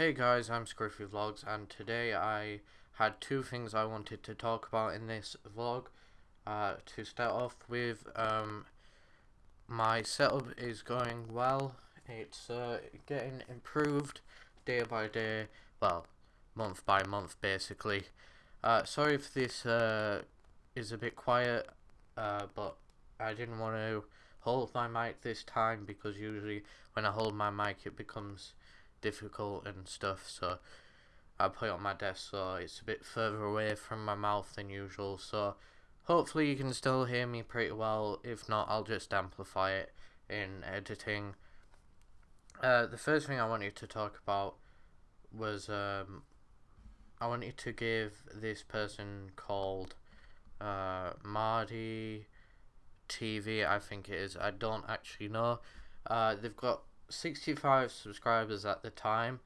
Hey guys, I'm Scruffy Vlogs and today I had two things I wanted to talk about in this vlog. Uh, to start off with, um, my setup is going well. It's uh, getting improved day by day, well, month by month basically. Uh, sorry if this uh, is a bit quiet, uh, but I didn't want to hold my mic this time because usually when I hold my mic it becomes difficult and stuff so I put it on my desk so it's a bit further away from my mouth than usual so hopefully you can still hear me pretty well. If not I'll just amplify it in editing. Uh, the first thing I wanted to talk about was um, I wanted to give this person called uh, Marty TV I think it is I don't actually know. Uh, they've got 65 subscribers at the time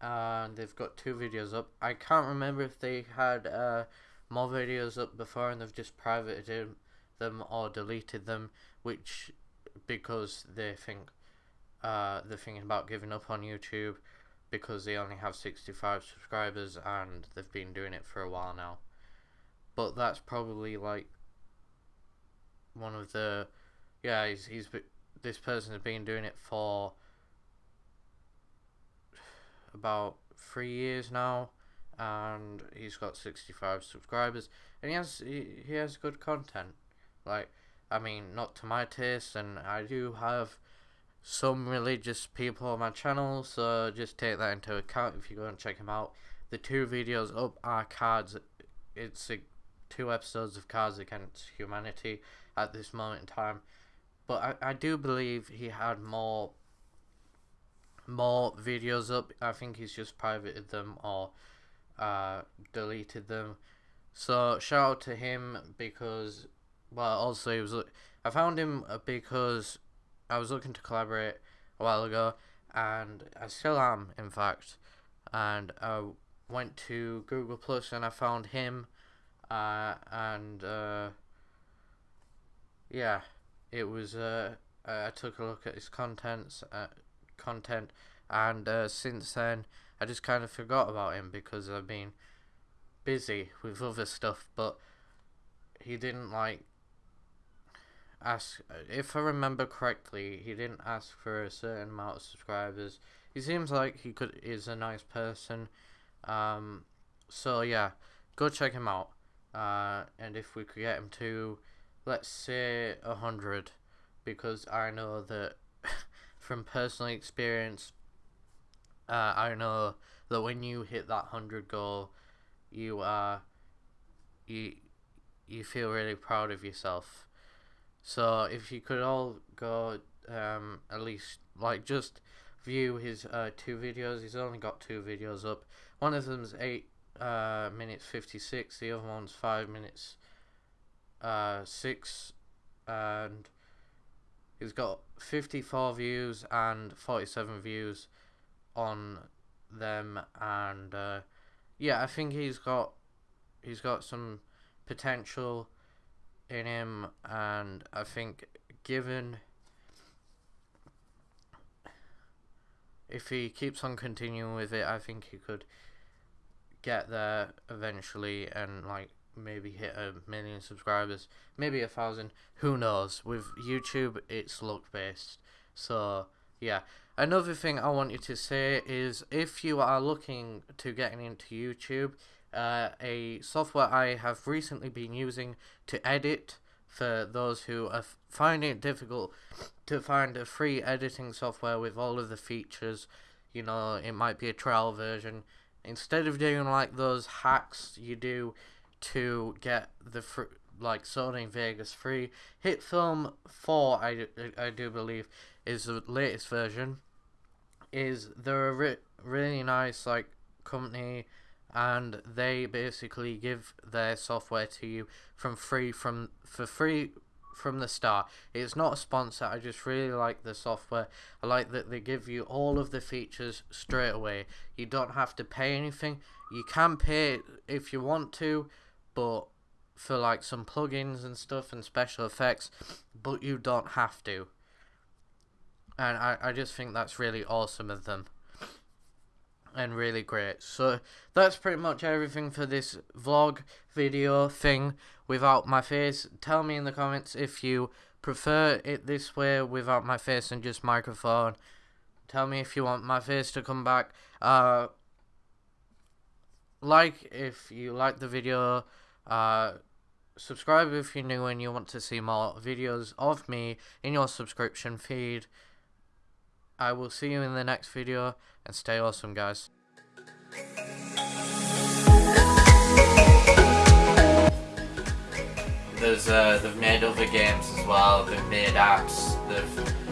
and they've got two videos up. I can't remember if they had uh, more videos up before and they've just privated them or deleted them, which because they think uh, they're thinking about giving up on YouTube because they only have 65 subscribers and they've been doing it for a while now. But that's probably like one of the yeah he's he's this person has been doing it for about three years now and he's got 65 subscribers and he has he, he has good content. Like i mean not to my taste and i do have some religious people on my channel so just take that into account if you go and check him out. The two videos up are cards it's a, two episodes of cards against humanity at this moment in time but I, I do believe he had more more videos up. I think he's just privated them or uh, deleted them. So shout out to him because, well, also he was. I found him because I was looking to collaborate a while ago, and I still am, in fact. And I went to Google Plus and I found him, uh, and uh, yeah, it was. Uh, I took a look at his contents. Uh, content, and uh, since then I just kind of forgot about him because I've been busy with other stuff. But he didn't like ask. If I remember correctly, he didn't ask for a certain amount of subscribers. He seems like he could is a nice person. Um, so yeah, go check him out. Uh, and if we could get him to, let's say a hundred, because I know that from personal experience, uh, I know that when you hit that hundred goal, you are uh, you you feel really proud of yourself. So if you could all go um, at least like just view his uh, two videos. He's only got two videos up. One of them's eight uh, minutes fifty six. The other one's five minutes uh, six, and He's got 54 views and 47 views on them, and uh, yeah, I think he's got he's got some potential in him, and I think given if he keeps on continuing with it, I think he could get there eventually and like maybe hit a million subscribers, maybe a thousand. Who knows? With YouTube, it's luck based. So yeah. Another thing I want you to say is if you are looking to getting into YouTube, uh, a software I have recently been using to edit for those who are finding it difficult to find a free editing software with all of the features. You know, it might be a trial version. Instead of doing like those hacks you do to get the fr- like Sony Vegas free. HitFilm 4, I, I do believe, is the latest version. Is they're a re- really nice like company, and they basically give their software to you from free from for free from the start. It's not a sponsor. I just really like the software. I like that they give you all of the features straight away. You don't have to pay anything. You can pay if you want to, but for like some plugins and stuff and special effects, but you don't have to. And I, I just think that's really awesome of them. and really great. So that's pretty much everything for this vlog video thing without my face. Tell me in the comments if you prefer it this way without my face and just microphone. Tell me if you want my face to come back. Uh, like if you like the video. Uh, subscribe if you're new and you want to see more videos of me in your subscription feed. I will see you in the next video and stay awesome guys. There's uh, they've made other games as well, they've made apps, they've